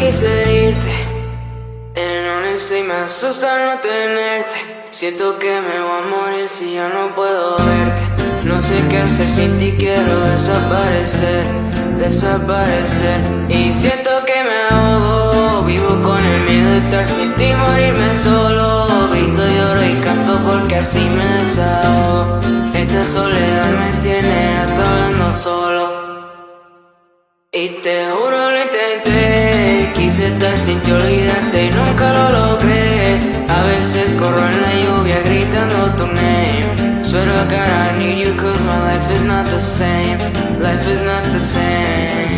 quise irte. En honesto y me asusta no tenerte. Siento que me voy a morir si ya no puedo verte. No sé qué hacer sin ti, quiero desaparecer Desaparecer. Y siento que me ahogo Vivo con el miedo de estar sin ti, morirme solo. Grito, lloro y canto porque así me desahogo. Esta soledad me tiene hasta hablando solo. Y te juro quise sin olvidarte y nunca lo logré. A veces corro en la lluvia gritando tu name. Swear to God I need you cause my life is not the same, life is not the same.